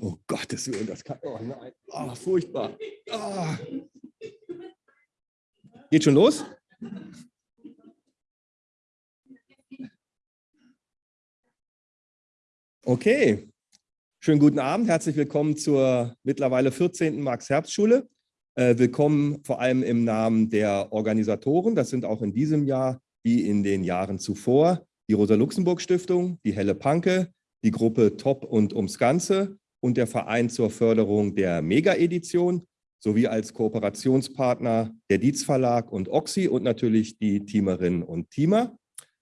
Oh Gottes Willen, das kann, oh nein, oh, furchtbar. Oh. Geht schon los? Okay, schönen guten Abend, herzlich willkommen zur mittlerweile 14. Max-Herbst-Schule. Äh, willkommen vor allem im Namen der Organisatoren, das sind auch in diesem Jahr wie in den Jahren zuvor die Rosa-Luxemburg-Stiftung, die Helle Panke, die Gruppe Top und ums Ganze und der Verein zur Förderung der Mega-Edition sowie als Kooperationspartner der Dietz Verlag und Oxy und natürlich die Teamerinnen und Teamer.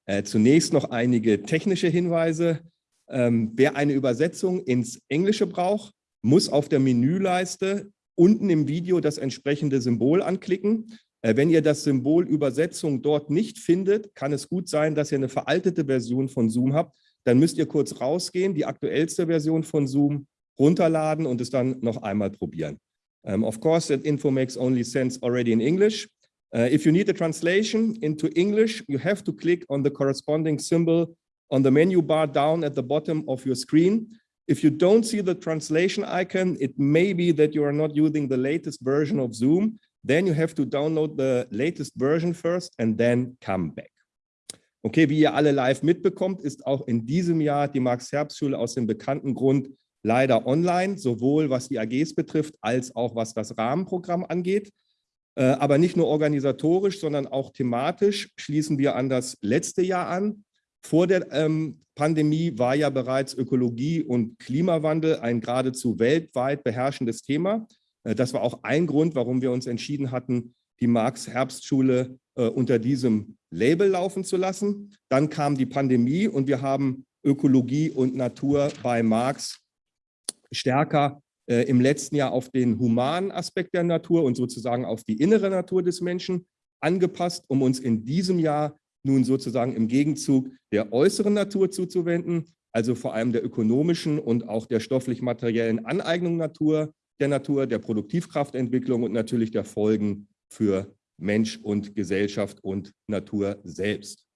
Äh, zunächst noch einige technische Hinweise. Ähm, wer eine Übersetzung ins Englische braucht, muss auf der Menüleiste unten im Video das entsprechende Symbol anklicken. Äh, wenn ihr das Symbol Übersetzung dort nicht findet, kann es gut sein, dass ihr eine veraltete Version von Zoom habt. Dann müsst ihr kurz rausgehen, die aktuellste Version von Zoom runterladen und es dann noch einmal probieren. Um, of course, that info makes only sense already in English. Uh, if you need a translation into English, you have to click on the corresponding symbol on the menu bar down at the bottom of your screen. If you don't see the translation icon, it may be that you are not using the latest version of Zoom. Then you have to download the latest version first and then come back. Okay, wie ihr alle live mitbekommt, ist auch in diesem Jahr die Max-Herbst-Schule aus dem bekannten Grund leider online, sowohl was die AGs betrifft, als auch was das Rahmenprogramm angeht. Äh, aber nicht nur organisatorisch, sondern auch thematisch schließen wir an das letzte Jahr an. Vor der ähm, Pandemie war ja bereits Ökologie und Klimawandel ein geradezu weltweit beherrschendes Thema. Äh, das war auch ein Grund, warum wir uns entschieden hatten, die Marx-Herbstschule äh, unter diesem Label laufen zu lassen. Dann kam die Pandemie und wir haben Ökologie und Natur bei Marx stärker äh, im letzten Jahr auf den humanen Aspekt der Natur und sozusagen auf die innere Natur des Menschen angepasst, um uns in diesem Jahr nun sozusagen im Gegenzug der äußeren Natur zuzuwenden, also vor allem der ökonomischen und auch der stofflich-materiellen Aneignung Natur, der Natur, der Produktivkraftentwicklung und natürlich der Folgen für Mensch und Gesellschaft und Natur selbst.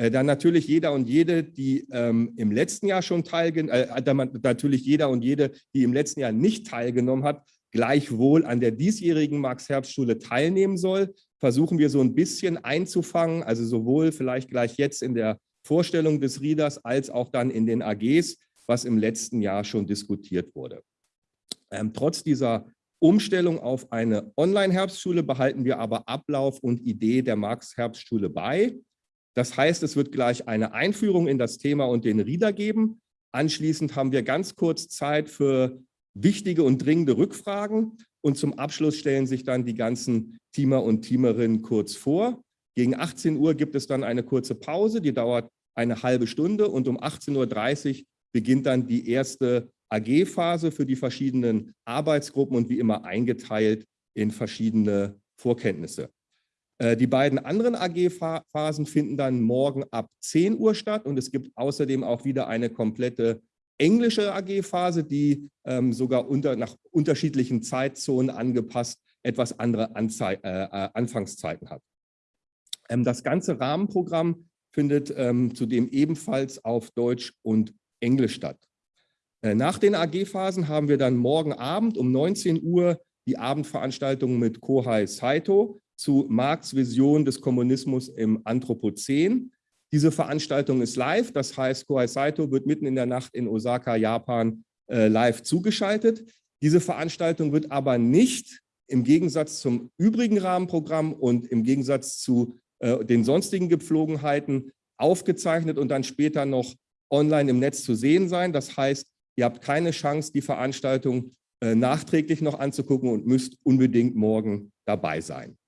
Äh, dann natürlich jeder und jede, die ähm, im letzten Jahr schon teilgenommen, äh, natürlich jeder und jede, die im letzten Jahr nicht teilgenommen hat, gleichwohl an der diesjährigen Max-Herbst-Schule teilnehmen soll, versuchen wir so ein bisschen einzufangen, also sowohl vielleicht gleich jetzt in der Vorstellung des Readers als auch dann in den AGs, was im letzten Jahr schon diskutiert wurde. Ähm, trotz dieser Umstellung auf eine Online-Herbstschule behalten wir aber Ablauf und Idee der Max-Herbstschule bei. Das heißt, es wird gleich eine Einführung in das Thema und den Reader geben. Anschließend haben wir ganz kurz Zeit für wichtige und dringende Rückfragen. Und zum Abschluss stellen sich dann die ganzen Teamer und Teamerinnen kurz vor. Gegen 18 Uhr gibt es dann eine kurze Pause, die dauert eine halbe Stunde. Und um 18.30 Uhr beginnt dann die erste AG-Phase für die verschiedenen Arbeitsgruppen und wie immer eingeteilt in verschiedene Vorkenntnisse. Äh, die beiden anderen AG-Phasen finden dann morgen ab 10 Uhr statt und es gibt außerdem auch wieder eine komplette englische AG-Phase, die ähm, sogar unter, nach unterschiedlichen Zeitzonen angepasst etwas andere Anzei äh, äh, Anfangszeiten hat. Ähm, das ganze Rahmenprogramm findet ähm, zudem ebenfalls auf Deutsch und Englisch statt. Äh, nach den AG-Phasen haben wir dann morgen Abend um 19 Uhr die Abendveranstaltung mit Kohai Saito, zu Marx Vision des Kommunismus im Anthropozän. Diese Veranstaltung ist live, das heißt, Kohai Saito wird mitten in der Nacht in Osaka, Japan, äh, live zugeschaltet. Diese Veranstaltung wird aber nicht im Gegensatz zum übrigen Rahmenprogramm und im Gegensatz zu äh, den sonstigen Gepflogenheiten aufgezeichnet und dann später noch online im Netz zu sehen sein. Das heißt, ihr habt keine Chance, die Veranstaltung äh, nachträglich noch anzugucken und müsst unbedingt morgen dabei sein.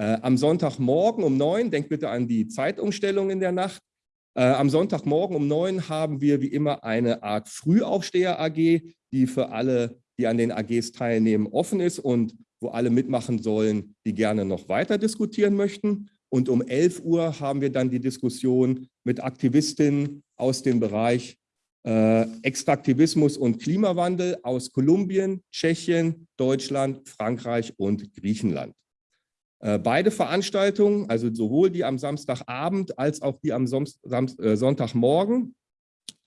Äh, am Sonntagmorgen um neun, denkt bitte an die Zeitumstellung in der Nacht, äh, am Sonntagmorgen um neun haben wir wie immer eine Art Frühaufsteher-AG, die für alle, die an den AGs teilnehmen, offen ist und wo alle mitmachen sollen, die gerne noch weiter diskutieren möchten. Und um 11 Uhr haben wir dann die Diskussion mit Aktivistinnen aus dem Bereich äh, Extraktivismus und Klimawandel aus Kolumbien, Tschechien, Deutschland, Frankreich und Griechenland. Äh, beide Veranstaltungen, also sowohl die am Samstagabend als auch die am äh, Sonntagmorgen,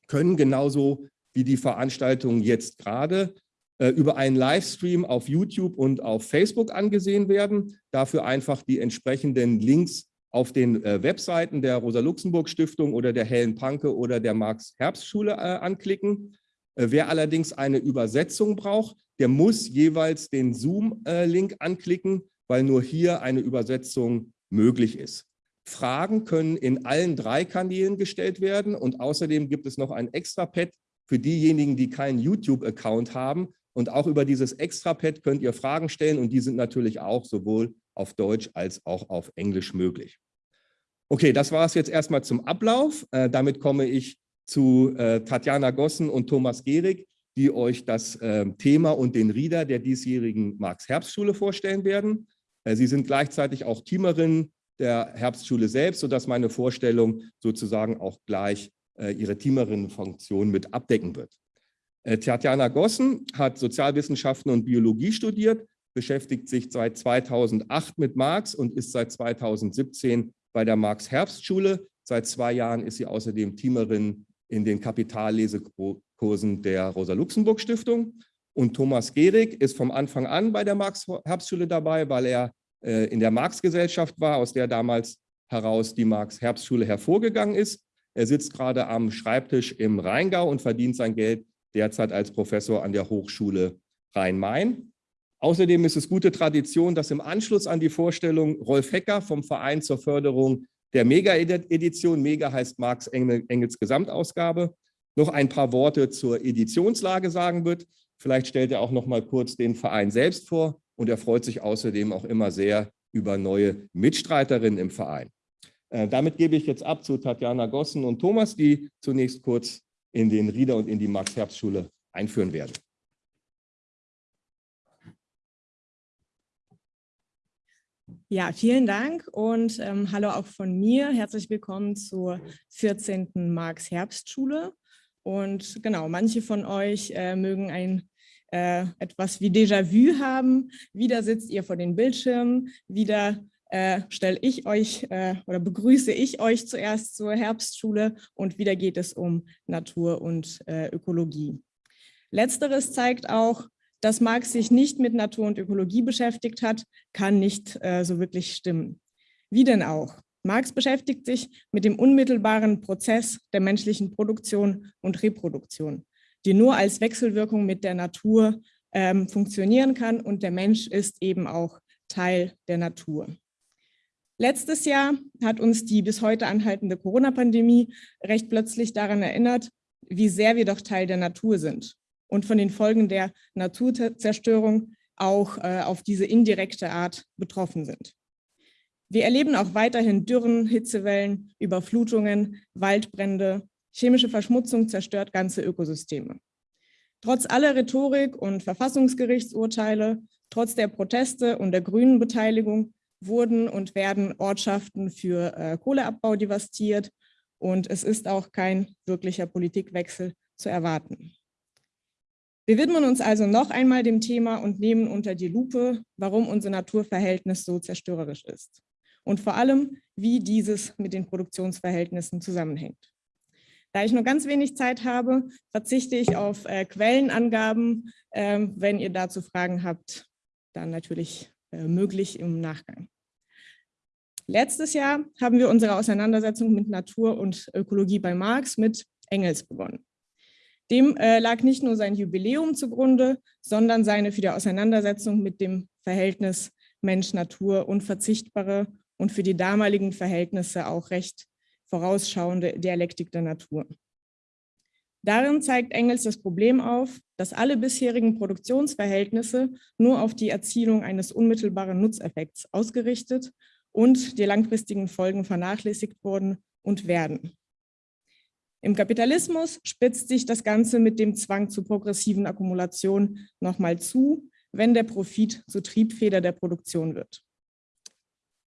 können genauso wie die Veranstaltungen jetzt gerade äh, über einen Livestream auf YouTube und auf Facebook angesehen werden. Dafür einfach die entsprechenden Links auf den Webseiten der Rosa-Luxemburg-Stiftung oder der Helen Panke oder der Marx-Herbst-Schule anklicken. Wer allerdings eine Übersetzung braucht, der muss jeweils den Zoom-Link anklicken, weil nur hier eine Übersetzung möglich ist. Fragen können in allen drei Kanälen gestellt werden und außerdem gibt es noch ein Extra-Pad für diejenigen, die keinen YouTube-Account haben. Und auch über dieses Extra-Pad könnt ihr Fragen stellen und die sind natürlich auch sowohl auf Deutsch als auch auf Englisch möglich. Okay, das war es jetzt erstmal zum Ablauf. Äh, damit komme ich zu äh, Tatjana Gossen und Thomas Gehrig, die euch das äh, Thema und den Rieder der diesjährigen Marx-Herbstschule vorstellen werden. Äh, sie sind gleichzeitig auch Teamerin der Herbstschule selbst, sodass meine Vorstellung sozusagen auch gleich äh, ihre Teamerinnenfunktion mit abdecken wird. Äh, Tatjana Gossen hat Sozialwissenschaften und Biologie studiert, beschäftigt sich seit 2008 mit Marx und ist seit 2017 bei der Marx-Herbstschule. Seit zwei Jahren ist sie außerdem Teamerin in den Kapitallesekursen der Rosa-Luxemburg-Stiftung. Und Thomas Gehrig ist vom Anfang an bei der Marx-Herbstschule dabei, weil er äh, in der Marx-Gesellschaft war, aus der damals heraus die Marx-Herbstschule hervorgegangen ist. Er sitzt gerade am Schreibtisch im Rheingau und verdient sein Geld derzeit als Professor an der Hochschule Rhein-Main. Außerdem ist es gute Tradition, dass im Anschluss an die Vorstellung Rolf Hecker vom Verein zur Förderung der Mega-Edition, Mega heißt Marx Engels Gesamtausgabe, noch ein paar Worte zur Editionslage sagen wird. Vielleicht stellt er auch noch mal kurz den Verein selbst vor und er freut sich außerdem auch immer sehr über neue Mitstreiterinnen im Verein. Äh, damit gebe ich jetzt ab zu Tatjana Gossen und Thomas, die zunächst kurz in den Rieder und in die Max-Herbst-Schule einführen werden. Ja, vielen Dank und ähm, hallo auch von mir. Herzlich willkommen zur 14. Marx-Herbstschule. Und genau, manche von euch äh, mögen ein äh, etwas wie Déjà-vu haben. Wieder sitzt ihr vor den Bildschirmen, wieder äh, stelle ich euch äh, oder begrüße ich euch zuerst zur Herbstschule und wieder geht es um Natur und äh, Ökologie. Letzteres zeigt auch, dass Marx sich nicht mit Natur und Ökologie beschäftigt hat, kann nicht äh, so wirklich stimmen. Wie denn auch? Marx beschäftigt sich mit dem unmittelbaren Prozess der menschlichen Produktion und Reproduktion, die nur als Wechselwirkung mit der Natur ähm, funktionieren kann und der Mensch ist eben auch Teil der Natur. Letztes Jahr hat uns die bis heute anhaltende Corona-Pandemie recht plötzlich daran erinnert, wie sehr wir doch Teil der Natur sind und von den Folgen der Naturzerstörung auch äh, auf diese indirekte Art betroffen sind. Wir erleben auch weiterhin Dürren, Hitzewellen, Überflutungen, Waldbrände, chemische Verschmutzung zerstört ganze Ökosysteme. Trotz aller Rhetorik und Verfassungsgerichtsurteile, trotz der Proteste und der grünen Beteiligung wurden und werden Ortschaften für äh, Kohleabbau devastiert und es ist auch kein wirklicher Politikwechsel zu erwarten. Wir widmen uns also noch einmal dem Thema und nehmen unter die Lupe, warum unser Naturverhältnis so zerstörerisch ist und vor allem, wie dieses mit den Produktionsverhältnissen zusammenhängt. Da ich nur ganz wenig Zeit habe, verzichte ich auf äh, Quellenangaben. Ähm, wenn ihr dazu Fragen habt, dann natürlich äh, möglich im Nachgang. Letztes Jahr haben wir unsere Auseinandersetzung mit Natur und Ökologie bei Marx mit Engels begonnen. Dem äh, lag nicht nur sein Jubiläum zugrunde, sondern seine für die Auseinandersetzung mit dem Verhältnis Mensch-Natur unverzichtbare und für die damaligen Verhältnisse auch recht vorausschauende Dialektik der Natur. Darin zeigt Engels das Problem auf, dass alle bisherigen Produktionsverhältnisse nur auf die Erzielung eines unmittelbaren Nutzeffekts ausgerichtet und die langfristigen Folgen vernachlässigt wurden und werden. Im Kapitalismus spitzt sich das Ganze mit dem Zwang zur progressiven Akkumulation nochmal zu, wenn der Profit zur Triebfeder der Produktion wird.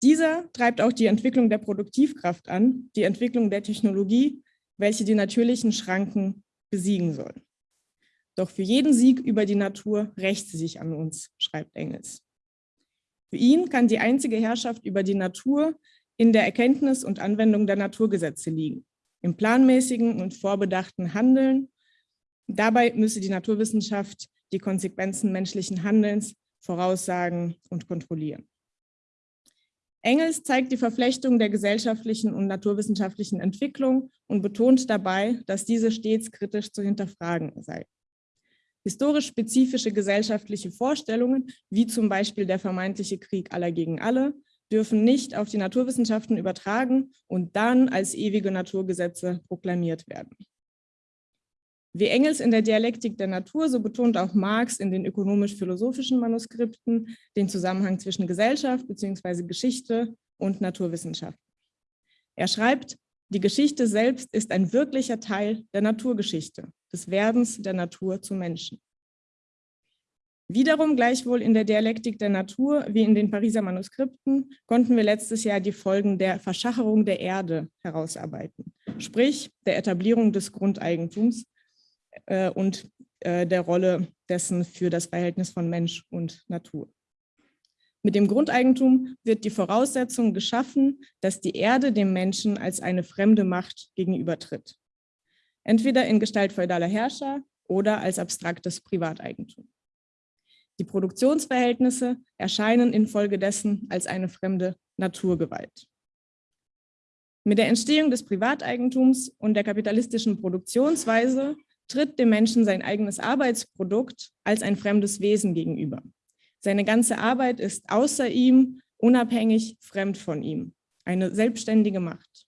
Dieser treibt auch die Entwicklung der Produktivkraft an, die Entwicklung der Technologie, welche die natürlichen Schranken besiegen soll. Doch für jeden Sieg über die Natur rächt sie sich an uns, schreibt Engels. Für ihn kann die einzige Herrschaft über die Natur in der Erkenntnis und Anwendung der Naturgesetze liegen, im planmäßigen und vorbedachten Handeln Dabei müsse die Naturwissenschaft die Konsequenzen menschlichen Handelns voraussagen und kontrollieren. Engels zeigt die Verflechtung der gesellschaftlichen und naturwissenschaftlichen Entwicklung und betont dabei, dass diese stets kritisch zu hinterfragen sei. Historisch spezifische gesellschaftliche Vorstellungen, wie zum Beispiel der vermeintliche Krieg aller gegen alle, dürfen nicht auf die Naturwissenschaften übertragen und dann als ewige Naturgesetze proklamiert werden. Wie Engels in der Dialektik der Natur, so betont auch Marx in den ökonomisch-philosophischen Manuskripten den Zusammenhang zwischen Gesellschaft bzw. Geschichte und Naturwissenschaft. Er schreibt, die Geschichte selbst ist ein wirklicher Teil der Naturgeschichte, des Werdens der Natur zu Menschen. Wiederum gleichwohl in der Dialektik der Natur wie in den Pariser Manuskripten konnten wir letztes Jahr die Folgen der Verschacherung der Erde herausarbeiten, sprich der Etablierung des Grundeigentums äh, und äh, der Rolle dessen für das Verhältnis von Mensch und Natur. Mit dem Grundeigentum wird die Voraussetzung geschaffen, dass die Erde dem Menschen als eine fremde Macht gegenübertritt. Entweder in Gestalt feudaler Herrscher oder als abstraktes Privateigentum. Die Produktionsverhältnisse erscheinen infolgedessen als eine fremde Naturgewalt. Mit der Entstehung des Privateigentums und der kapitalistischen Produktionsweise tritt dem Menschen sein eigenes Arbeitsprodukt als ein fremdes Wesen gegenüber. Seine ganze Arbeit ist außer ihm, unabhängig, fremd von ihm. Eine selbstständige Macht.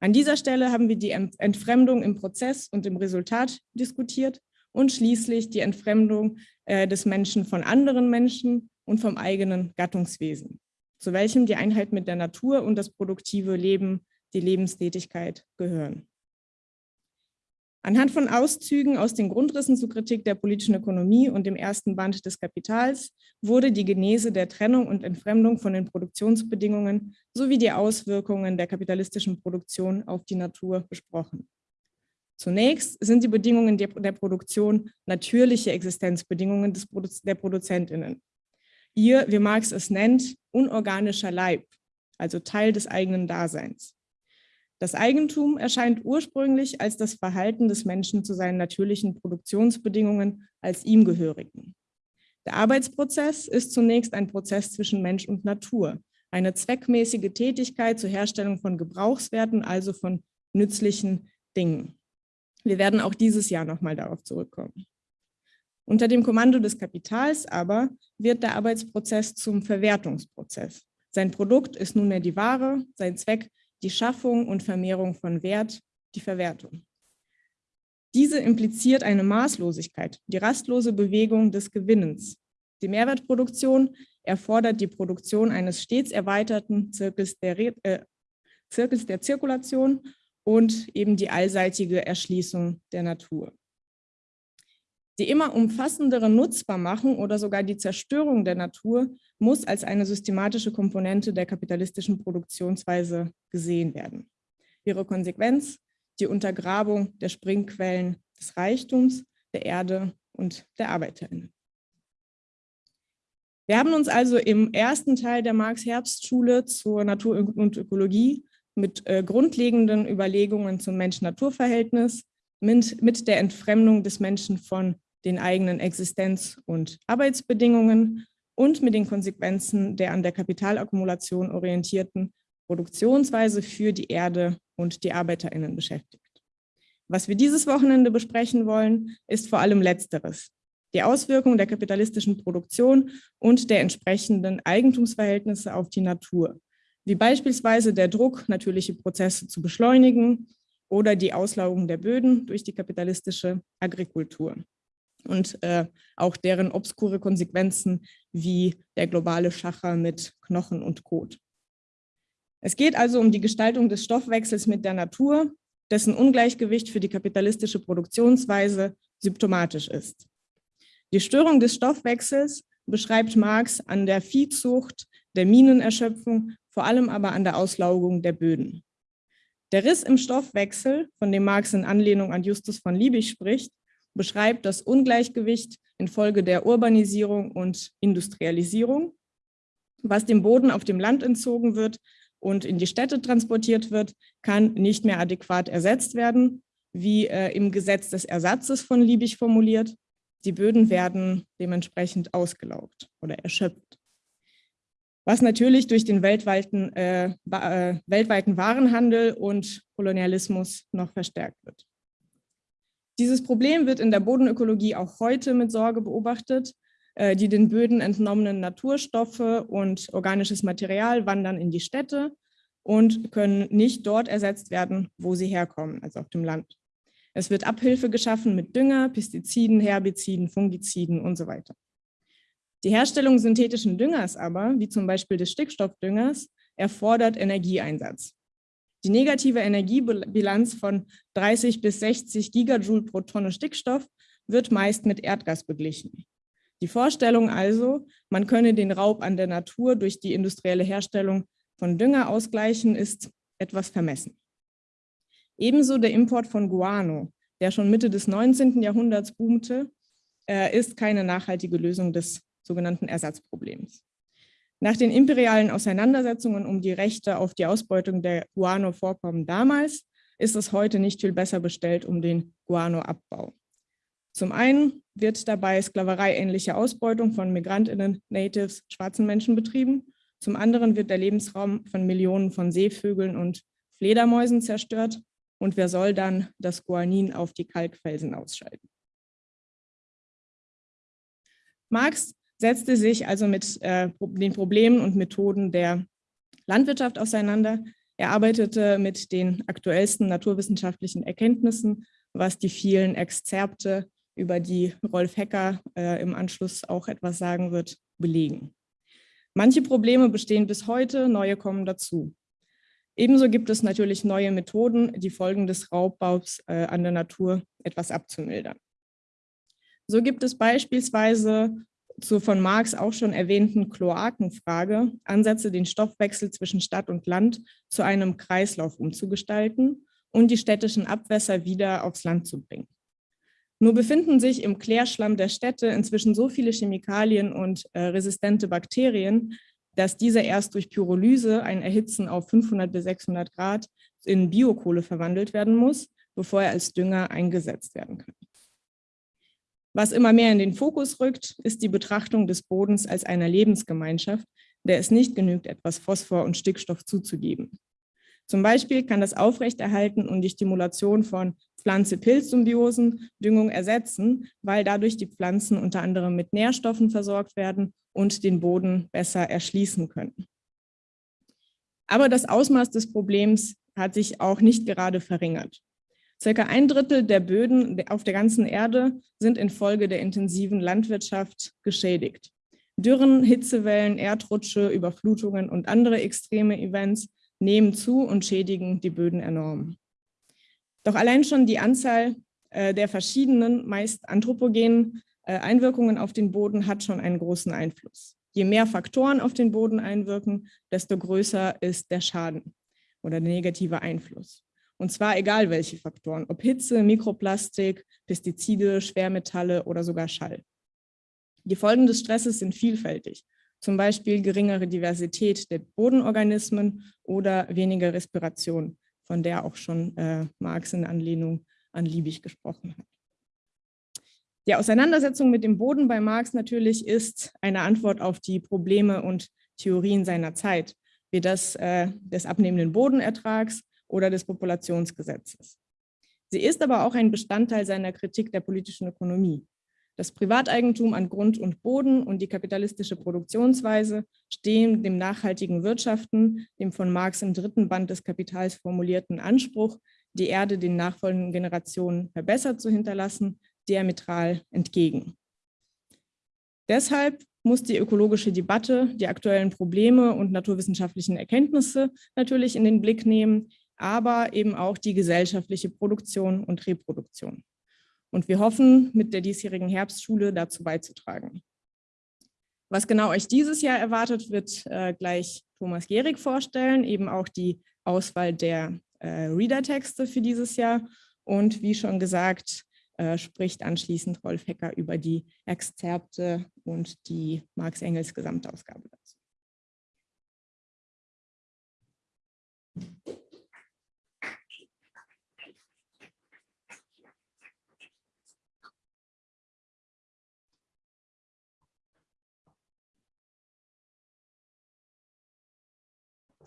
An dieser Stelle haben wir die Entfremdung im Prozess und im Resultat diskutiert und schließlich die Entfremdung äh, des Menschen von anderen Menschen und vom eigenen Gattungswesen, zu welchem die Einheit mit der Natur und das produktive Leben, die Lebenstätigkeit gehören. Anhand von Auszügen aus den Grundrissen zur Kritik der politischen Ökonomie und dem ersten Band des Kapitals wurde die Genese der Trennung und Entfremdung von den Produktionsbedingungen sowie die Auswirkungen der kapitalistischen Produktion auf die Natur besprochen. Zunächst sind die Bedingungen der, Produktion natürliche Existenzbedingungen des der ProduzentInnen. Ihr, wie Marx es nennt, unorganischer Leib, also Teil des eigenen Daseins. Das Eigentum erscheint ursprünglich als das Verhalten des Menschen zu seinen natürlichen Produktionsbedingungen als ihm gehörigen. Der Arbeitsprozess ist zunächst ein Prozess zwischen Mensch und Natur, eine zweckmäßige Tätigkeit zur Herstellung von Gebrauchswerten, also von nützlichen Dingen. Wir werden auch dieses Jahr nochmal darauf zurückkommen. Unter dem Kommando des Kapitals aber wird der Arbeitsprozess zum Verwertungsprozess. Sein Produkt ist nunmehr die Ware, sein Zweck die Schaffung und Vermehrung von Wert, die Verwertung. Diese impliziert eine Maßlosigkeit, die rastlose Bewegung des Gewinnens. Die Mehrwertproduktion erfordert die Produktion eines stets erweiterten Zirkels der, äh, Zirkels der Zirkulation und eben die allseitige Erschließung der Natur. Die immer umfassendere Nutzbarmachung oder sogar die Zerstörung der Natur muss als eine systematische Komponente der kapitalistischen Produktionsweise gesehen werden. Ihre Konsequenz die Untergrabung der Springquellen des Reichtums, der Erde und der ArbeiterInnen. Wir haben uns also im ersten Teil der Marx-Herbst-Schule zur Natur und Ökologie mit äh, grundlegenden Überlegungen zum Mensch-Natur-Verhältnis, mit, mit der Entfremdung des Menschen von den eigenen Existenz- und Arbeitsbedingungen und mit den Konsequenzen der an der Kapitalakkumulation orientierten Produktionsweise für die Erde und die ArbeiterInnen beschäftigt. Was wir dieses Wochenende besprechen wollen, ist vor allem Letzteres. Die Auswirkungen der kapitalistischen Produktion und der entsprechenden Eigentumsverhältnisse auf die Natur, wie beispielsweise der Druck, natürliche Prozesse zu beschleunigen oder die Auslaugung der Böden durch die kapitalistische Agrikultur und äh, auch deren obskure Konsequenzen wie der globale Schacher mit Knochen und Kot. Es geht also um die Gestaltung des Stoffwechsels mit der Natur, dessen Ungleichgewicht für die kapitalistische Produktionsweise symptomatisch ist. Die Störung des Stoffwechsels beschreibt Marx an der Viehzucht, der Minenerschöpfung, vor allem aber an der Auslaugung der Böden. Der Riss im Stoffwechsel, von dem Marx in Anlehnung an Justus von Liebig spricht, beschreibt das Ungleichgewicht infolge der Urbanisierung und Industrialisierung, was dem Boden auf dem Land entzogen wird und in die Städte transportiert wird, kann nicht mehr adäquat ersetzt werden wie äh, im Gesetz des Ersatzes von Liebig formuliert. Die Böden werden dementsprechend ausgelaugt oder erschöpft. Was natürlich durch den weltweiten, äh, äh, weltweiten Warenhandel und Kolonialismus noch verstärkt wird. Dieses Problem wird in der Bodenökologie auch heute mit Sorge beobachtet. Äh, die den Böden entnommenen Naturstoffe und organisches Material wandern in die Städte und können nicht dort ersetzt werden, wo sie herkommen, also auf dem Land. Es wird Abhilfe geschaffen mit Dünger, Pestiziden, Herbiziden, Fungiziden und so weiter. Die Herstellung synthetischen Düngers aber, wie zum Beispiel des Stickstoffdüngers, erfordert Energieeinsatz. Die negative Energiebilanz von 30 bis 60 Gigajoule pro Tonne Stickstoff wird meist mit Erdgas beglichen. Die Vorstellung also, man könne den Raub an der Natur durch die industrielle Herstellung von Dünger ausgleichen, ist etwas vermessen. Ebenso der Import von Guano, der schon Mitte des 19. Jahrhunderts boomte, äh, ist keine nachhaltige Lösung des sogenannten Ersatzproblems. Nach den imperialen Auseinandersetzungen um die Rechte auf die Ausbeutung der Guano-Vorkommen damals ist es heute nicht viel besser bestellt um den Guano-Abbau. Zum einen wird dabei sklavereiähnliche Ausbeutung von Migrantinnen, Natives, schwarzen Menschen betrieben. Zum anderen wird der Lebensraum von Millionen von Seevögeln und Fledermäusen zerstört. Und wer soll dann das Guanin auf die Kalkfelsen ausschalten? Marx setzte sich also mit äh, den Problemen und Methoden der Landwirtschaft auseinander. Er arbeitete mit den aktuellsten naturwissenschaftlichen Erkenntnissen, was die vielen Exzerpte, über die Rolf Hecker äh, im Anschluss auch etwas sagen wird, belegen. Manche Probleme bestehen bis heute, neue kommen dazu. Ebenso gibt es natürlich neue Methoden, die Folgen des Raubbaus äh, an der Natur etwas abzumildern. So gibt es beispielsweise zur von Marx auch schon erwähnten Kloakenfrage Ansätze, den Stoffwechsel zwischen Stadt und Land zu einem Kreislauf umzugestalten und die städtischen Abwässer wieder aufs Land zu bringen. Nur befinden sich im Klärschlamm der Städte inzwischen so viele Chemikalien und äh, resistente Bakterien, dass diese erst durch Pyrolyse, ein Erhitzen auf 500 bis 600 Grad, in Biokohle verwandelt werden muss, bevor er als Dünger eingesetzt werden kann. Was immer mehr in den Fokus rückt, ist die Betrachtung des Bodens als einer Lebensgemeinschaft, der es nicht genügt, etwas Phosphor und Stickstoff zuzugeben. Zum Beispiel kann das Aufrechterhalten und die Stimulation von Pflanze-Pilz-Symbiosen Düngung ersetzen, weil dadurch die Pflanzen unter anderem mit Nährstoffen versorgt werden und den Boden besser erschließen können. Aber das Ausmaß des Problems hat sich auch nicht gerade verringert. Circa ein Drittel der Böden auf der ganzen Erde sind infolge der intensiven Landwirtschaft geschädigt. Dürren, Hitzewellen, Erdrutsche, Überflutungen und andere extreme Events nehmen zu und schädigen die Böden enorm. Doch allein schon die Anzahl äh, der verschiedenen, meist anthropogenen äh, Einwirkungen auf den Boden hat schon einen großen Einfluss. Je mehr Faktoren auf den Boden einwirken, desto größer ist der Schaden oder der negative Einfluss. Und zwar egal welche Faktoren, ob Hitze, Mikroplastik, Pestizide, Schwermetalle oder sogar Schall. Die Folgen des Stresses sind vielfältig, zum Beispiel geringere Diversität der Bodenorganismen oder weniger Respiration, von der auch schon äh, Marx in Anlehnung an Liebig gesprochen hat. Die Auseinandersetzung mit dem Boden bei Marx natürlich ist eine Antwort auf die Probleme und Theorien seiner Zeit, wie das äh, des abnehmenden Bodenertrags oder des Populationsgesetzes. Sie ist aber auch ein Bestandteil seiner Kritik der politischen Ökonomie. Das Privateigentum an Grund und Boden und die kapitalistische Produktionsweise stehen dem nachhaltigen Wirtschaften, dem von Marx im dritten Band des Kapitals formulierten Anspruch, die Erde den nachfolgenden Generationen verbessert zu hinterlassen, diametral entgegen. Deshalb muss die ökologische Debatte die aktuellen Probleme und naturwissenschaftlichen Erkenntnisse natürlich in den Blick nehmen, aber eben auch die gesellschaftliche Produktion und Reproduktion. Und wir hoffen, mit der diesjährigen Herbstschule dazu beizutragen. Was genau euch dieses Jahr erwartet, wird äh, gleich Thomas Gehrig vorstellen, eben auch die Auswahl der äh, Reader-Texte für dieses Jahr. Und wie schon gesagt, äh, spricht anschließend Rolf Hecker über die Exzerpte und die Marx-Engels Gesamtausgabe dazu.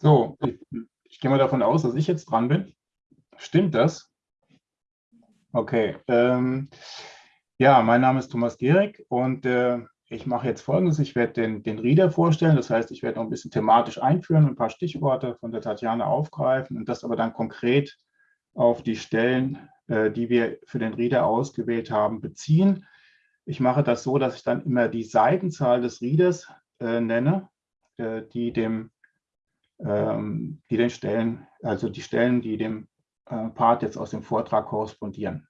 So, ich, ich, gehe mal davon aus, dass ich jetzt dran bin. Stimmt das? Okay. Ähm, ja, mein Name ist Thomas Gehrig und äh, ich mache jetzt Folgendes. Ich werde den, den Reader vorstellen. Das heißt, ich werde noch ein bisschen thematisch einführen, ein paar Stichworte von der Tatjana aufgreifen und das aber dann konkret auf die Stellen, äh, die wir für den Reader ausgewählt haben, beziehen. Ich mache das so, dass ich dann immer die Seitenzahl des Readers äh, nenne, äh, die dem ähm, die den Stellen, also die Stellen, die dem äh, Part jetzt aus dem Vortrag korrespondieren.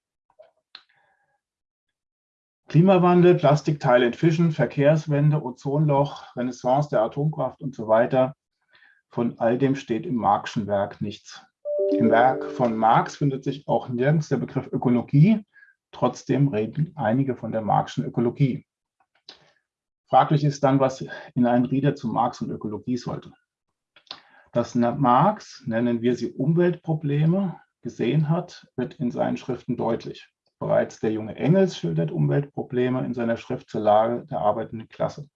Klimawandel, Plastikteile entfischen, Verkehrswende, Ozonloch, Renaissance der Atomkraft und so weiter. Von all dem steht im Marxischen Werk nichts. Im Werk von Marx findet sich auch nirgends der Begriff Ökologie. Trotzdem reden einige von der Marxischen Ökologie. Fraglich ist dann, was in einen Rieder zu Marx und Ökologie sollte. Dass Marx, nennen wir sie Umweltprobleme, gesehen hat, wird in seinen Schriften deutlich. Bereits der junge Engels schildert Umweltprobleme in seiner Schrift zur Lage der arbeitenden Klasse.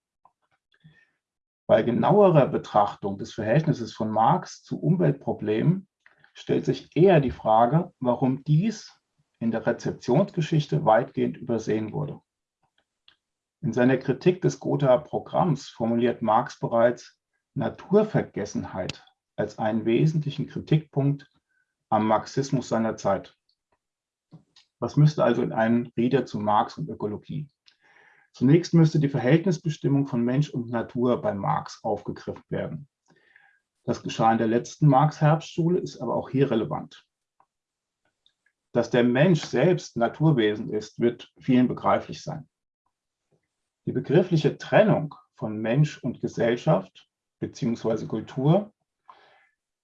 Bei genauerer Betrachtung des Verhältnisses von Marx zu Umweltproblemen stellt sich eher die Frage, warum dies in der Rezeptionsgeschichte weitgehend übersehen wurde. In seiner Kritik des Gothaer Programms formuliert Marx bereits Naturvergessenheit als einen wesentlichen Kritikpunkt am Marxismus seiner Zeit. Was müsste also in einem Rede zu Marx und Ökologie? Zunächst müsste die Verhältnisbestimmung von Mensch und Natur bei Marx aufgegriffen werden. Das geschah in der letzten Marx-Herbstschule, ist aber auch hier relevant. Dass der Mensch selbst Naturwesen ist, wird vielen begreiflich sein. Die begriffliche Trennung von Mensch und Gesellschaft bzw. Kultur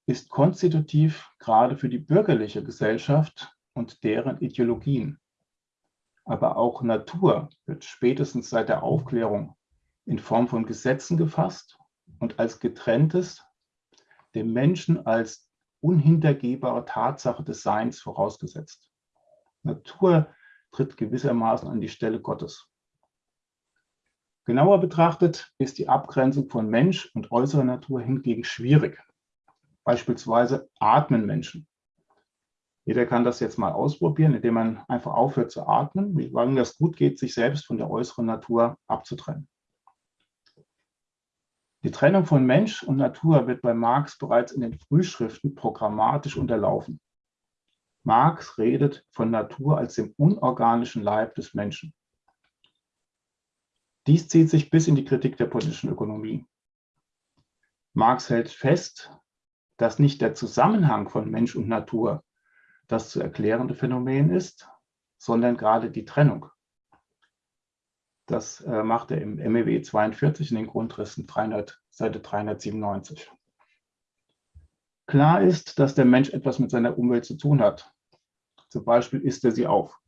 ist konstitutiv gerade für die bürgerliche Gesellschaft und deren Ideologien. Aber auch Natur wird spätestens seit der Aufklärung in Form von Gesetzen gefasst und als getrenntes, dem Menschen als unhintergehbare Tatsache des Seins vorausgesetzt. Natur tritt gewissermaßen an die Stelle Gottes. Genauer betrachtet ist die Abgrenzung von Mensch und äußerer Natur hingegen schwierig. Beispielsweise atmen Menschen. Jeder kann das jetzt mal ausprobieren, indem man einfach aufhört zu atmen, wie lange das gut geht, sich selbst von der äußeren Natur abzutrennen. Die Trennung von Mensch und Natur wird bei Marx bereits in den Frühschriften programmatisch unterlaufen. Marx redet von Natur als dem unorganischen Leib des Menschen. Dies zieht sich bis in die Kritik der politischen Ökonomie. Marx hält fest, dass nicht der Zusammenhang von Mensch und Natur das zu erklärende Phänomen ist, sondern gerade die Trennung. Das äh, macht er im MEW 42 in den Grundrissen 300, Seite 397. Klar ist, dass der Mensch etwas mit seiner Umwelt zu tun hat. Zum Beispiel isst er sie auf.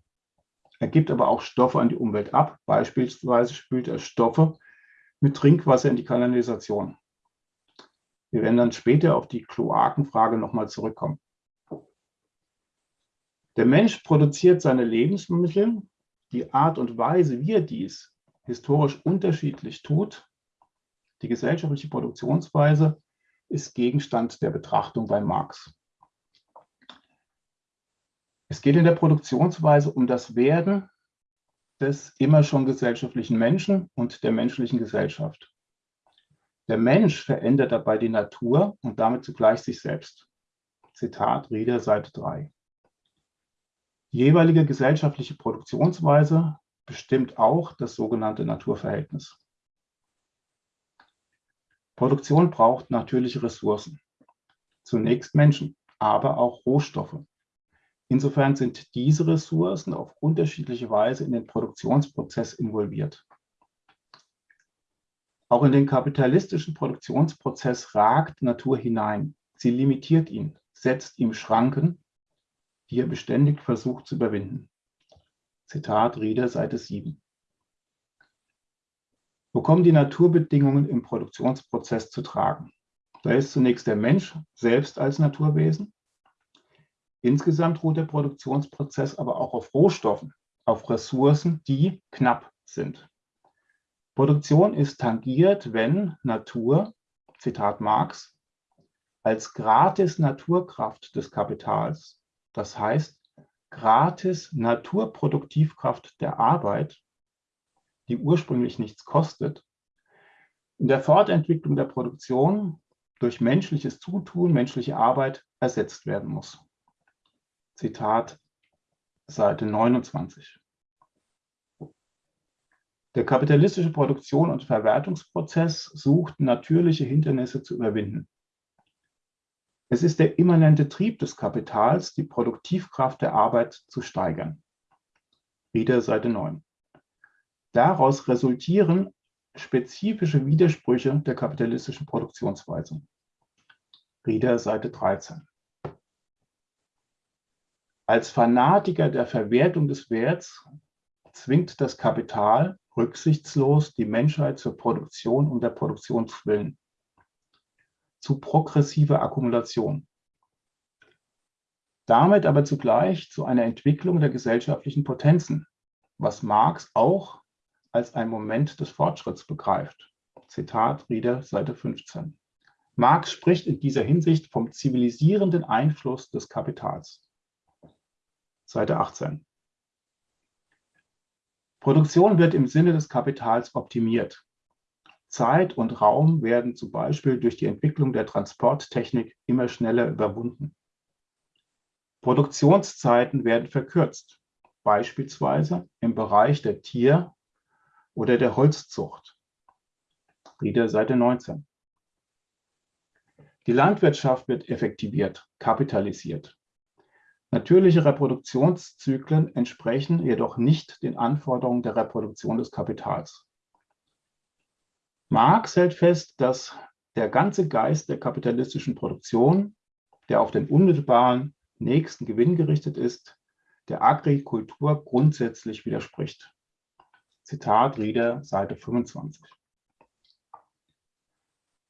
Er gibt aber auch Stoffe an die Umwelt ab. Beispielsweise spült er Stoffe mit Trinkwasser in die Kanalisation. Wir werden dann später auf die Kloakenfrage nochmal zurückkommen. Der Mensch produziert seine Lebensmittel. Die Art und Weise, wie er dies historisch unterschiedlich tut, die gesellschaftliche Produktionsweise, ist Gegenstand der Betrachtung bei Marx. Es geht in der Produktionsweise um das Werden des immer schon gesellschaftlichen Menschen und der menschlichen Gesellschaft. Der Mensch verändert dabei die Natur und damit zugleich sich selbst. Zitat Rieder, Seite 3. Die jeweilige gesellschaftliche Produktionsweise bestimmt auch das sogenannte Naturverhältnis. Produktion braucht natürliche Ressourcen. Zunächst Menschen, aber auch Rohstoffe. Insofern sind diese Ressourcen auf unterschiedliche Weise in den Produktionsprozess involviert. Auch in den kapitalistischen Produktionsprozess ragt Natur hinein. Sie limitiert ihn, setzt ihm Schranken, die er beständig versucht zu überwinden. Zitat Rieder, Seite 7. Wo kommen die Naturbedingungen im Produktionsprozess zu tragen? Da ist zunächst der Mensch selbst als Naturwesen, Insgesamt ruht der Produktionsprozess aber auch auf Rohstoffen, auf Ressourcen, die knapp sind. Produktion ist tangiert, wenn Natur, Zitat Marx, als gratis Naturkraft des Kapitals, das heißt gratis Naturproduktivkraft der Arbeit, die ursprünglich nichts kostet, in der Fortentwicklung der Produktion durch menschliches Zutun, menschliche Arbeit ersetzt werden muss. Zitat Seite 29. Der kapitalistische Produktion- und Verwertungsprozess sucht natürliche Hindernisse zu überwinden. Es ist der immanente Trieb des Kapitals, die Produktivkraft der Arbeit zu steigern. Wieder Seite 9. Daraus resultieren spezifische Widersprüche der kapitalistischen Produktionsweise. Rieder, Seite 13. Als Fanatiker der Verwertung des Werts zwingt das Kapital rücksichtslos die Menschheit zur Produktion um der Produktionswillen, zu progressiver Akkumulation. Damit aber zugleich zu einer Entwicklung der gesellschaftlichen Potenzen, was Marx auch als ein Moment des Fortschritts begreift. Zitat Rieder, Seite 15. Marx spricht in dieser Hinsicht vom zivilisierenden Einfluss des Kapitals. Seite 18. Produktion wird im Sinne des Kapitals optimiert. Zeit und Raum werden zum Beispiel durch die Entwicklung der Transporttechnik immer schneller überwunden. Produktionszeiten werden verkürzt, beispielsweise im Bereich der Tier- oder der Holzzucht. Rieder Seite 19. Die Landwirtschaft wird effektiviert, kapitalisiert. Natürliche Reproduktionszyklen entsprechen jedoch nicht den Anforderungen der Reproduktion des Kapitals. Marx hält fest, dass der ganze Geist der kapitalistischen Produktion, der auf den unmittelbaren nächsten Gewinn gerichtet ist, der Agrikultur grundsätzlich widerspricht. Zitat Rieder, Seite 25.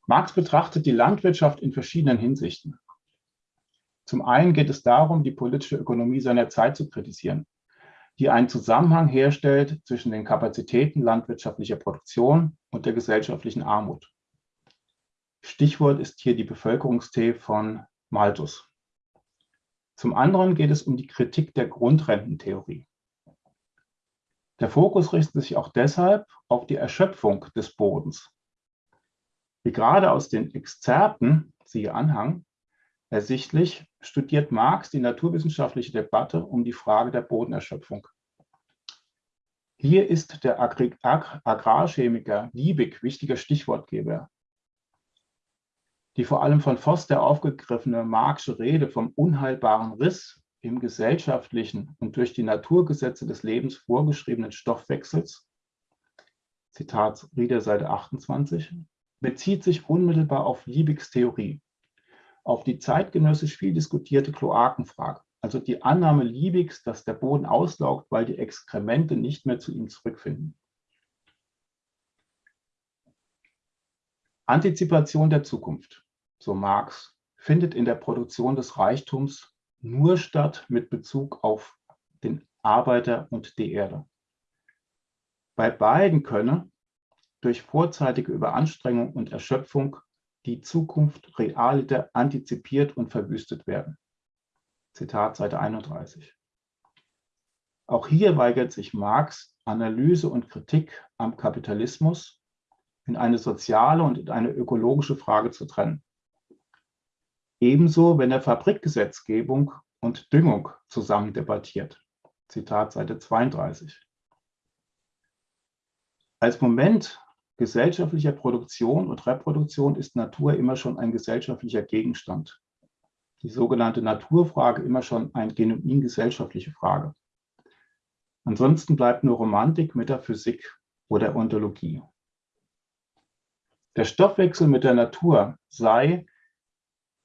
Marx betrachtet die Landwirtschaft in verschiedenen Hinsichten. Zum einen geht es darum, die politische Ökonomie seiner Zeit zu kritisieren, die einen Zusammenhang herstellt zwischen den Kapazitäten landwirtschaftlicher Produktion und der gesellschaftlichen Armut. Stichwort ist hier die Bevölkerungstee von Malthus. Zum anderen geht es um die Kritik der Grundrententheorie. Der Fokus richtet sich auch deshalb auf die Erschöpfung des Bodens. Wie gerade aus den Exzerpten, siehe Anhang, Ersichtlich studiert Marx die naturwissenschaftliche Debatte um die Frage der Bodenerschöpfung. Hier ist der Agrarchemiker Liebig wichtiger Stichwortgeber. Die vor allem von Foster aufgegriffene Marxische Rede vom unheilbaren Riss im gesellschaftlichen und durch die Naturgesetze des Lebens vorgeschriebenen Stoffwechsels, Zitat Rieder Seite 28, bezieht sich unmittelbar auf Liebigs Theorie auf die zeitgenössisch viel diskutierte Kloakenfrage, also die Annahme Liebigs, dass der Boden auslaugt, weil die Exkremente nicht mehr zu ihm zurückfinden. Antizipation der Zukunft, so Marx, findet in der Produktion des Reichtums nur statt mit Bezug auf den Arbeiter und die Erde. Bei beiden könne durch vorzeitige Überanstrengung und Erschöpfung die Zukunft realiter antizipiert und verwüstet werden. Zitat Seite 31. Auch hier weigert sich Marx, Analyse und Kritik am Kapitalismus in eine soziale und in eine ökologische Frage zu trennen. Ebenso, wenn er Fabrikgesetzgebung und Düngung zusammen debattiert. Zitat Seite 32. Als Moment gesellschaftlicher Produktion und Reproduktion ist Natur immer schon ein gesellschaftlicher Gegenstand. Die sogenannte Naturfrage immer schon eine genuin gesellschaftliche Frage. Ansonsten bleibt nur Romantik, Metaphysik oder Ontologie. Der Stoffwechsel mit der Natur sei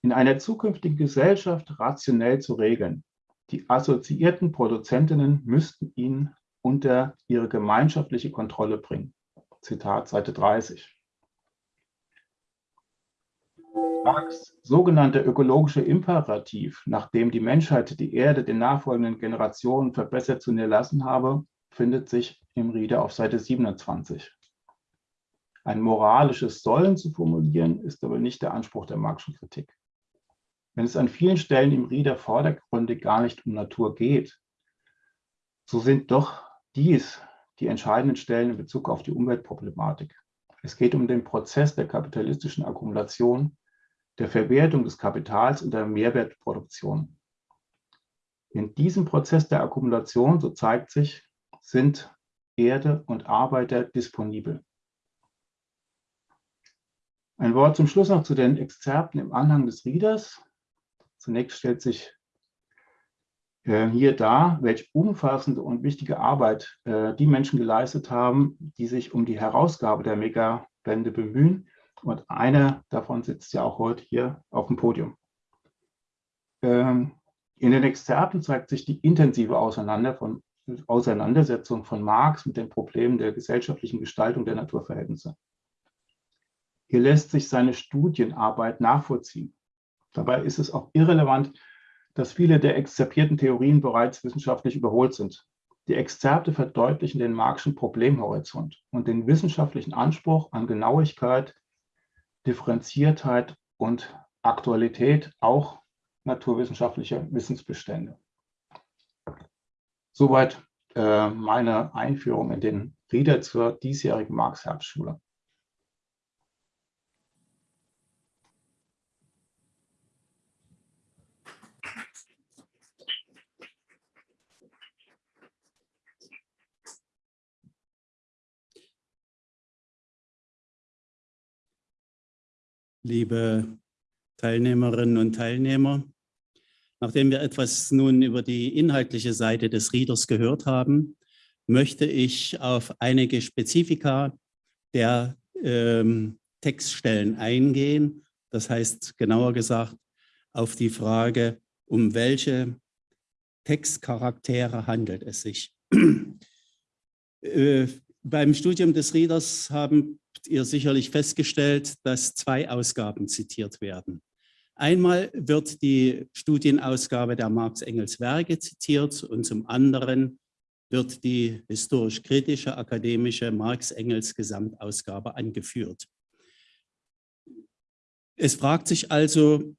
in einer zukünftigen Gesellschaft rationell zu regeln. Die assoziierten Produzentinnen müssten ihn unter ihre gemeinschaftliche Kontrolle bringen. Zitat Seite 30. Marx sogenannter ökologischer Imperativ, nachdem die Menschheit die Erde den nachfolgenden Generationen verbessert zu erlassen habe, findet sich im Rieder auf Seite 27. Ein moralisches Sollen zu formulieren, ist aber nicht der Anspruch der Marxischen Kritik. wenn es an vielen Stellen im Rieder vordergründig gar nicht um Natur geht, so sind doch dies die entscheidenden Stellen in Bezug auf die Umweltproblematik. Es geht um den Prozess der kapitalistischen Akkumulation, der Verwertung des Kapitals und der Mehrwertproduktion. In diesem Prozess der Akkumulation, so zeigt sich, sind Erde und Arbeiter disponibel. Ein Wort zum Schluss noch zu den Exzerpten im Anhang des Readers. Zunächst stellt sich hier dar, welche umfassende und wichtige Arbeit äh, die Menschen geleistet haben, die sich um die Herausgabe der Megabände bemühen. Und einer davon sitzt ja auch heute hier auf dem Podium. Ähm, in den Exzerpten zeigt sich die intensive Auseinander von, Auseinandersetzung von Marx mit den Problemen der gesellschaftlichen Gestaltung der Naturverhältnisse. Hier lässt sich seine Studienarbeit nachvollziehen. Dabei ist es auch irrelevant, dass viele der exzerpierten Theorien bereits wissenschaftlich überholt sind. Die Exzerpte verdeutlichen den Marxischen Problemhorizont und den wissenschaftlichen Anspruch an Genauigkeit, Differenziertheit und Aktualität auch naturwissenschaftlicher Wissensbestände. Soweit äh, meine Einführung in den Rieder zur diesjährigen Marx-Herbstschule. Liebe Teilnehmerinnen und Teilnehmer. Nachdem wir etwas nun über die inhaltliche Seite des Readers gehört haben, möchte ich auf einige Spezifika der ähm, Textstellen eingehen. Das heißt, genauer gesagt, auf die Frage, um welche Textcharaktere handelt es sich. äh, beim Studium des Readers haben ihr sicherlich festgestellt, dass zwei Ausgaben zitiert werden. Einmal wird die Studienausgabe der Marx-Engels Werke zitiert und zum anderen wird die historisch-kritische akademische Marx-Engels Gesamtausgabe angeführt. Es fragt sich also,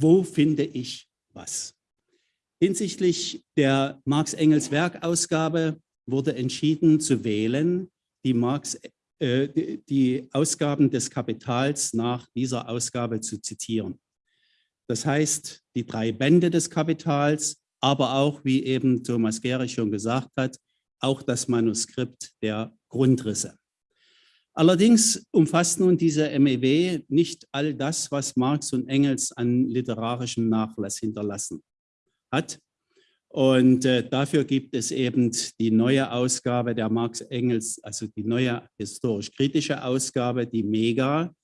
wo finde ich was? Hinsichtlich der Marx-Engels Werkausgabe wurde entschieden zu wählen, die Marx die Ausgaben des Kapitals nach dieser Ausgabe zu zitieren. Das heißt, die drei Bände des Kapitals, aber auch, wie eben Thomas Gehrig schon gesagt hat, auch das Manuskript der Grundrisse. Allerdings umfasst nun diese MEW nicht all das, was Marx und Engels an literarischem Nachlass hinterlassen hat. Und äh, dafür gibt es eben die neue Ausgabe der Marx Engels, also die neue historisch-kritische Ausgabe, die Mega,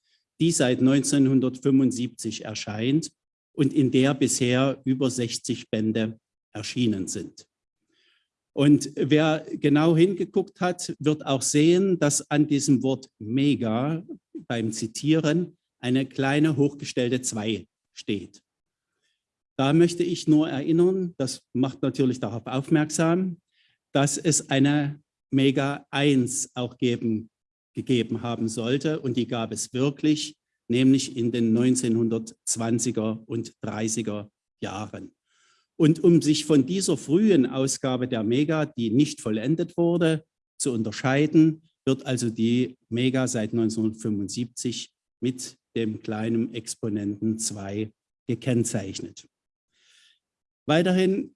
die seit 1975 erscheint und in der bisher über 60 Bände erschienen sind. Und wer genau hingeguckt hat, wird auch sehen, dass an diesem Wort Mega beim Zitieren eine kleine hochgestellte 2 steht. Da möchte ich nur erinnern, das macht natürlich darauf aufmerksam, dass es eine Mega 1 auch geben, gegeben haben sollte und die gab es wirklich, nämlich in den 1920er und 30er Jahren. Und um sich von dieser frühen Ausgabe der Mega, die nicht vollendet wurde, zu unterscheiden, wird also die Mega seit 1975 mit dem kleinen Exponenten 2 gekennzeichnet. Weiterhin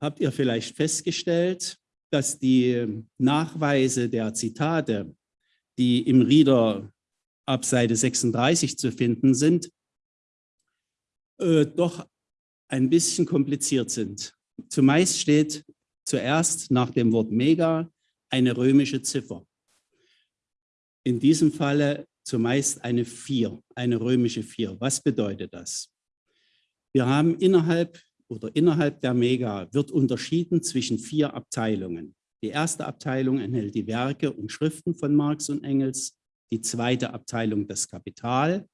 habt ihr vielleicht festgestellt, dass die Nachweise der Zitate, die im Reader ab Seite 36 zu finden sind, äh, doch ein bisschen kompliziert sind. Zumeist steht zuerst nach dem Wort Mega eine römische Ziffer. In diesem Falle zumeist eine 4, eine römische 4. Was bedeutet das? Wir haben innerhalb oder innerhalb der Mega wird unterschieden zwischen vier Abteilungen. Die erste Abteilung enthält die Werke und Schriften von Marx und Engels, die zweite Abteilung das Kapital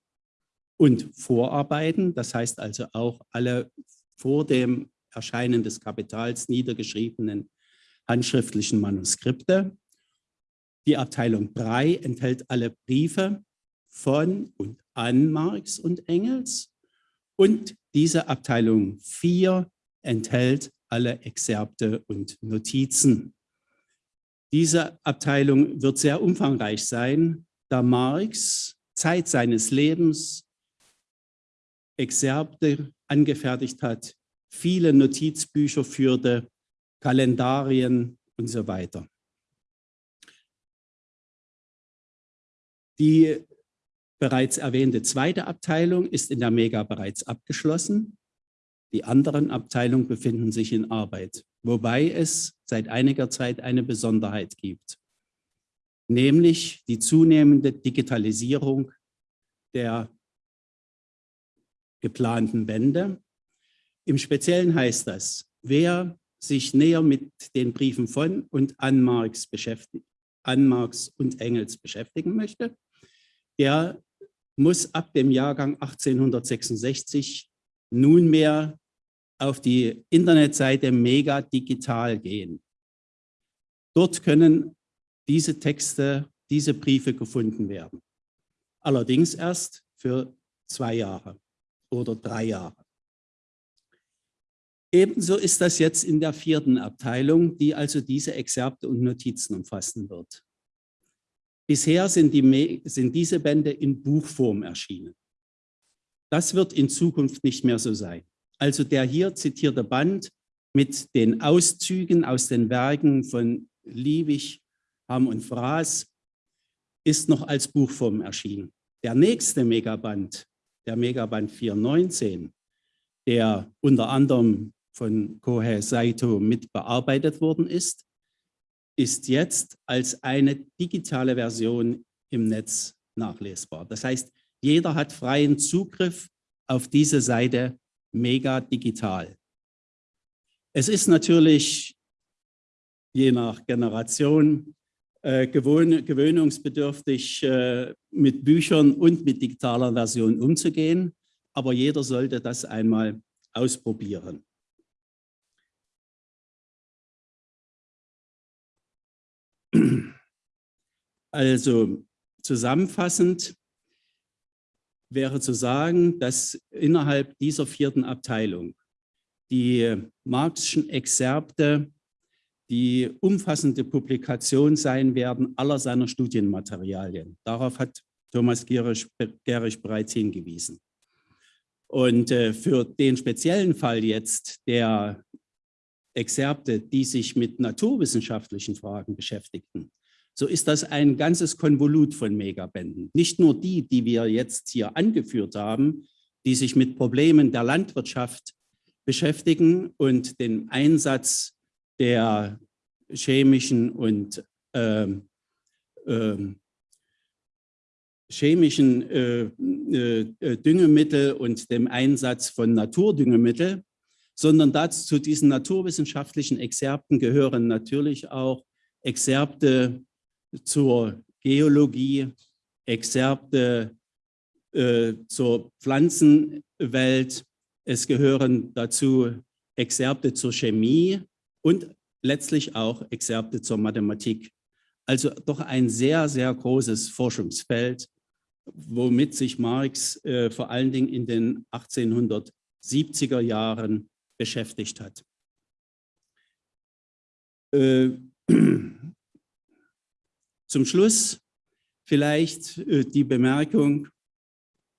und Vorarbeiten, das heißt also auch alle vor dem Erscheinen des Kapitals niedergeschriebenen handschriftlichen Manuskripte. Die Abteilung 3 enthält alle Briefe von und an Marx und Engels Und diese Abteilung 4 enthält alle Exzerpte und Notizen. Diese Abteilung wird sehr umfangreich sein, da Marx Zeit seines Lebens Exzerpte angefertigt hat, viele Notizbücher führte, Kalendarien und so weiter. Die bereits erwähnte zweite Abteilung ist in der Mega bereits abgeschlossen. Die anderen Abteilungen befinden sich in Arbeit, wobei es seit einiger Zeit eine Besonderheit gibt, nämlich die zunehmende Digitalisierung der geplanten Wände. Im Speziellen heißt das, wer sich näher mit den Briefen von und an Marx, an Marx und Engels beschäftigen möchte, der muss ab dem Jahrgang 1866 nunmehr auf die Internetseite Mega Digital gehen. Dort können diese Texte, diese Briefe gefunden werden. Allerdings erst für zwei Jahre oder drei Jahre. Ebenso ist das jetzt in der vierten Abteilung, die also diese Exzerpte und Notizen umfassen wird. Bisher sind, die, sind diese Bände in Buchform erschienen. Das wird in Zukunft nicht mehr so sein. Also der hier zitierte Band mit den Auszügen aus den Werken von Liebig, Hamm und Fraß ist noch als Buchform erschienen. Der nächste Megaband, der Megaband 419, der unter anderem von Kohei Saito mit bearbeitet worden ist, ist jetzt als eine digitale Version im Netz nachlesbar. Das heißt, jeder hat freien Zugriff auf diese Seite mega digital. Es ist natürlich je nach Generation äh, gewöhn gewöhnungsbedürftig, äh, mit Büchern und mit digitaler Version umzugehen, aber jeder sollte das einmal ausprobieren. Also zusammenfassend wäre zu sagen, dass innerhalb dieser vierten Abteilung die Marxischen Exzerpte die umfassende Publikation sein werden aller seiner Studienmaterialien. Darauf hat Thomas Gerisch, Gerisch bereits hingewiesen. Und äh, für den speziellen Fall jetzt der Exzerpte, die sich mit naturwissenschaftlichen Fragen beschäftigten, so ist das ein ganzes Konvolut von Megabänden. Nicht nur die, die wir jetzt hier angeführt haben, die sich mit Problemen der Landwirtschaft beschäftigen und den Einsatz der chemischen und ähm, ähm, chemischen äh, äh, Düngemittel und dem Einsatz von Naturdüngemittel, sondern dazu zu diesen naturwissenschaftlichen Exzerpten gehören natürlich auch Exzerpte zur Geologie, Exzerpte äh, zur Pflanzenwelt. Es gehören dazu Exzerpte zur Chemie und letztlich auch Exzerpte zur Mathematik. Also doch ein sehr, sehr großes Forschungsfeld, womit sich Marx äh, vor allen Dingen in den 1870er Jahren beschäftigt hat. Äh, zum Schluss vielleicht äh, die Bemerkung,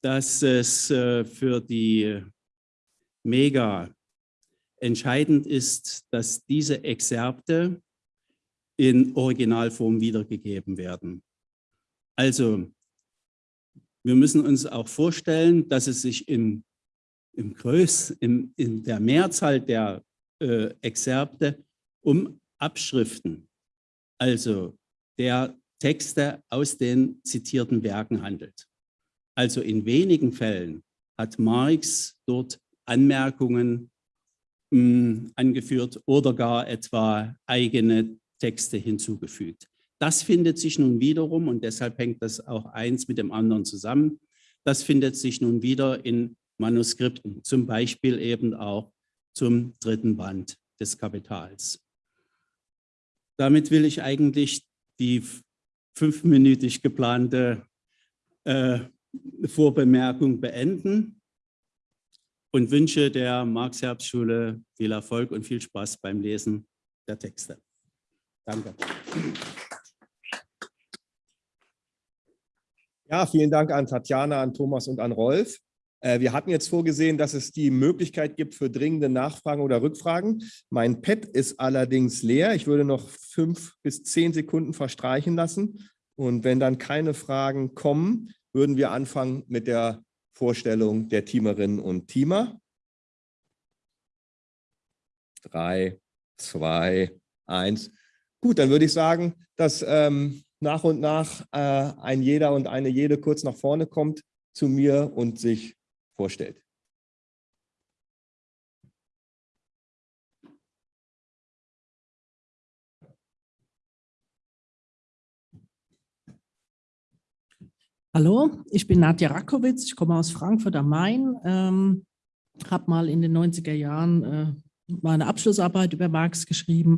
dass es äh, für die Mega entscheidend ist, dass diese Exzerpte in Originalform wiedergegeben werden. Also wir müssen uns auch vorstellen, dass es sich in, im Größ, in, in der Mehrzahl der äh, Exzerpte um Abschriften, also der Texte aus den zitierten Werken handelt. Also in wenigen Fällen hat Marx dort Anmerkungen mh, hm, angeführt oder gar etwa eigene Texte hinzugefügt. Das findet sich nun wiederum, und deshalb hängt das auch eins mit dem anderen zusammen, das findet sich nun wieder in Manuskripten, zum Beispiel eben auch zum dritten Band des Kapitals. Damit will ich eigentlich die fünfminütig geplante äh, Vorbemerkung beenden. und wünsche der Marx-Herbst-Schule viel Erfolg und viel Spaß beim Lesen der Texte. Danke. Ja, vielen Dank an Tatjana, an Thomas und an Rolf. Äh, wir hatten jetzt vorgesehen, dass es die Möglichkeit gibt für dringende Nachfragen oder Rückfragen. Mein Pad ist allerdings leer. Ich würde noch fünf bis zehn Sekunden verstreichen lassen. Und wenn dann keine Fragen kommen, würden wir anfangen mit der Vorstellung der Teamerinnen und Teamer. Drei, zwei, eins. Gut, dann würde ich sagen, dass ähm, nach und nach äh, ein jeder und eine jede kurz nach vorne kommt zu mir und sich vorstellt. Hallo, ich bin Nadja Rakowitz, ich komme aus Frankfurt am Main, ähm, habe mal in den 90er Jahren äh, meine Abschlussarbeit über Marx geschrieben,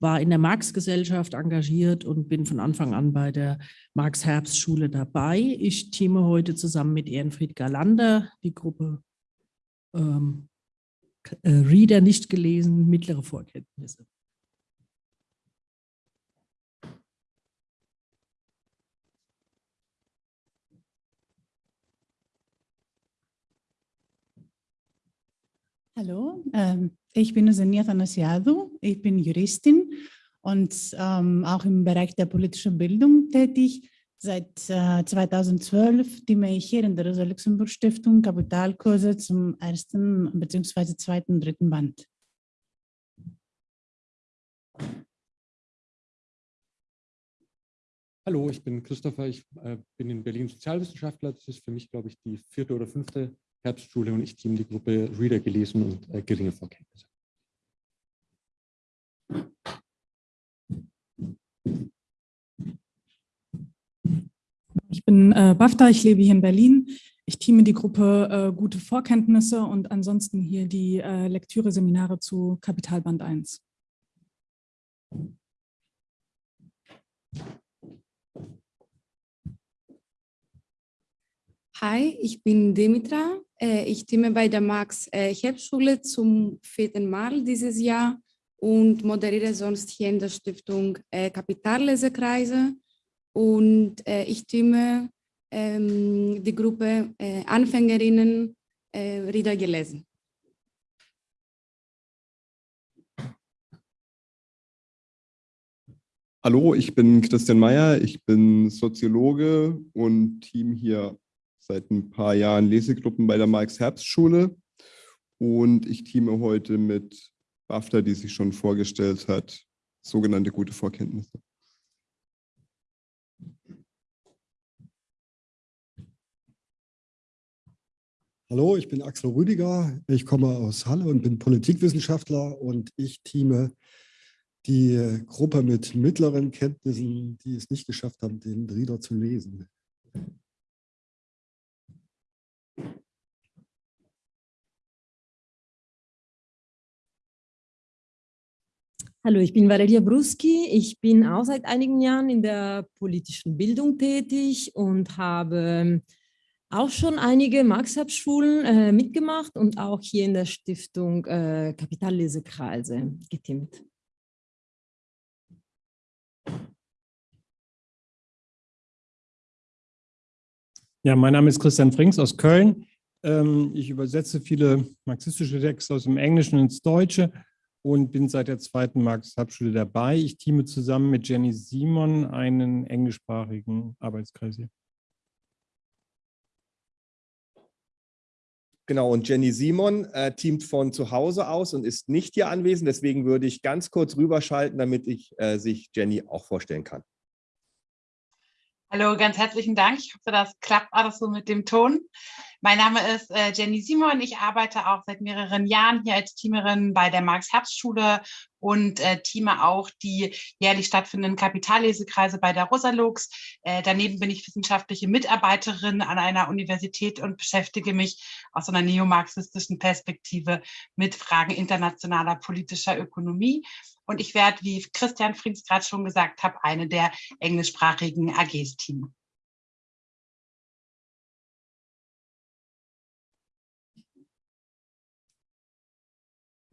war in der Marx-Gesellschaft engagiert und bin von Anfang an bei der Marx-Herbst-Schule dabei. Ich teame heute zusammen mit Ehrenfried Galander die Gruppe ähm, äh, Reader nicht gelesen, mittlere Vorkenntnisse. Hallo, ähm, ich bin Zenia Thanasiadou, ich bin Juristin und ähm, auch im Bereich der politischen Bildung tätig. Seit äh, 2012 diene ich hier in der Rosa-Luxemburg-Stiftung Kapitalkurse zum ersten bzw. zweiten und dritten Band. Hallo, ich bin Christopher, ich äh, bin in Berlin Sozialwissenschaftler. Das ist für mich, glaube ich, die vierte oder fünfte Herbstschule und ich team die Gruppe Reader gelesen und äh, geringe Vorkenntnisse. Ich bin äh, BAFTA, ich lebe hier in Berlin. Ich teame die Gruppe äh, Gute Vorkenntnisse und ansonsten hier die äh, Lektüre-Seminare zu Kapitalband 1. Hi, ich bin Dimitra. Äh, ich teame bei der Max-Herbstschule äh, zum vierten Mal dieses Jahr und moderiere sonst hier in der Stiftung äh, Kapitallesekreise. Und ich teame ähm, die Gruppe Anfängerinnen Rieder gelesen. Hallo, ich bin Christian Mayer, ich bin Soziologe und Team hier seit ein paar Jahren Lesegruppen bei der Marx-Herbst-Schule und ich teame heute mit BAFTA, die sich schon vorgestellt hat, sogenannte gute Vorkenntnisse. Hallo, ich bin Axel Rüdiger, ich komme aus Halle und bin Politikwissenschaftler und ich teame die Gruppe mit mittleren Kenntnissen, die es nicht geschafft haben, den Rieder zu lesen. Hallo, ich bin Valeria Bruski. Ich bin auch seit einigen Jahren in der politischen Bildung tätig und habe auch schon einige Marx-Schulen äh, mitgemacht und auch hier in der Stiftung äh, Kapitallesekreise getimmt. Ja, mein Name ist Christian Frings aus Köln. Ähm, ich übersetze viele marxistische Texte aus dem Englischen ins Deutsche und bin seit der zweiten Marx-Hauptschule dabei. Ich teame zusammen mit Jenny Simon einen englischsprachigen Arbeitskreis hier. Genau, und Jenny Simon äh, teamt von zu Hause aus und ist nicht hier anwesend. Deswegen würde ich ganz kurz rüberschalten, damit ich äh, sich Jenny auch vorstellen kann. Hallo, ganz herzlichen Dank. Ich hoffe, das klappt alles so mit dem Ton. Mein Name ist äh, Jenny Simon. Ich arbeite auch seit mehreren Jahren hier als Teamerin bei der Marx-Herbst-Schule und äh, teame auch die jährlich stattfindenden Kapitallesekreise bei der Rosalux. Äh, daneben bin ich wissenschaftliche Mitarbeiterin an einer Universität und beschäftige mich aus einer neomarxistischen Perspektive mit Fragen internationaler politischer Ökonomie. Und ich werde, wie Christian Frings gerade schon gesagt hat, eine der englischsprachigen AGs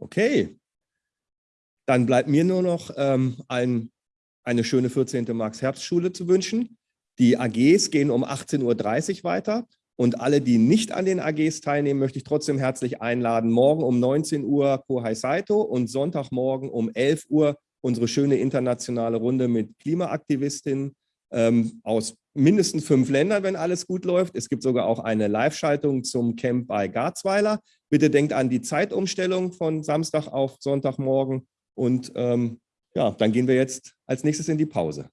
Okay. Dann bleibt mir nur noch ähm, ein, eine schöne 14. Max-Herbst-Schule zu wünschen. Die AGs gehen um 18.30 Uhr weiter. Und alle, die nicht an den AGs teilnehmen, möchte ich trotzdem herzlich einladen. Morgen um 19 Uhr Kohai Saito und Sonntagmorgen um 11 Uhr unsere schöne internationale Runde mit Klimaaktivistinnen ähm, aus mindestens fünf Ländern, wenn alles gut läuft. Es gibt sogar auch eine Live-Schaltung zum Camp bei Garzweiler. Bitte denkt an die Zeitumstellung von Samstag auf Sonntagmorgen. Und ähm, ja, dann gehen wir jetzt als nächstes in die Pause.